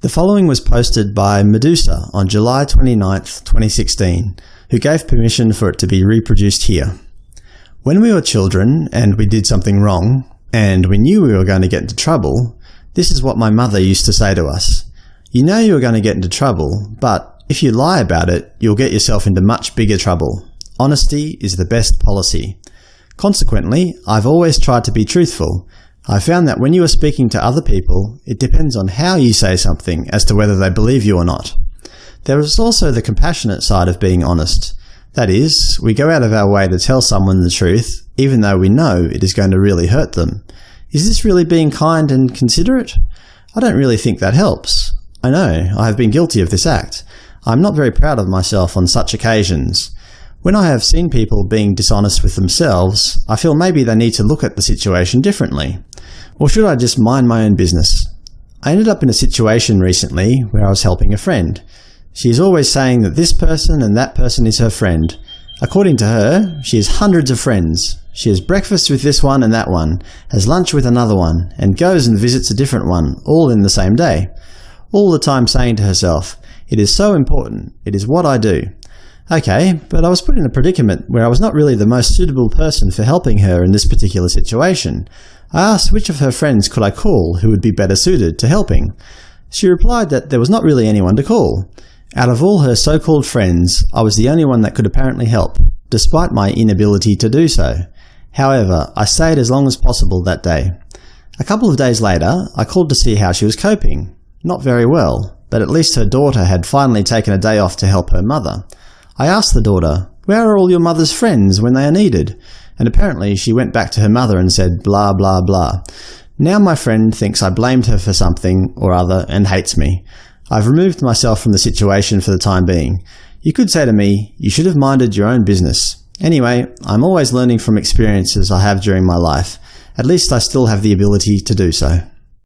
The following was posted by Medusa on July 29, 2016, who gave permission for it to be reproduced here. When we were children and we did something wrong, and we knew we were going to get into trouble, this is what my mother used to say to us. You know you are going to get into trouble, but if you lie about it, you'll get yourself into much bigger trouble. Honesty is the best policy. Consequently, I've always tried to be truthful, I found that when you are speaking to other people, it depends on how you say something as to whether they believe you or not. There is also the compassionate side of being honest. That is, we go out of our way to tell someone the truth, even though we know it is going to really hurt them. Is this really being kind and considerate? I don't really think that helps. I know, I have been guilty of this act. I am not very proud of myself on such occasions. When I have seen people being dishonest with themselves, I feel maybe they need to look at the situation differently. Or should I just mind my own business? I ended up in a situation recently where I was helping a friend. She is always saying that this person and that person is her friend. According to her, she has hundreds of friends. She has breakfast with this one and that one, has lunch with another one, and goes and visits a different one, all in the same day. All the time saying to herself, it is so important, it is what I do. Okay, but I was put in a predicament where I was not really the most suitable person for helping her in this particular situation. I asked which of her friends could I call who would be better suited to helping. She replied that there was not really anyone to call. Out of all her so-called friends, I was the only one that could apparently help, despite my inability to do so. However, I stayed as long as possible that day. A couple of days later, I called to see how she was coping. Not very well, but at least her daughter had finally taken a day off to help her mother. I asked the daughter, where are all your mother's friends when they are needed? And apparently she went back to her mother and said blah blah blah. Now my friend thinks I blamed her for something or other and hates me. I've removed myself from the situation for the time being. You could say to me, you should have minded your own business. Anyway, I'm always learning from experiences I have during my life. At least I still have the ability to do so.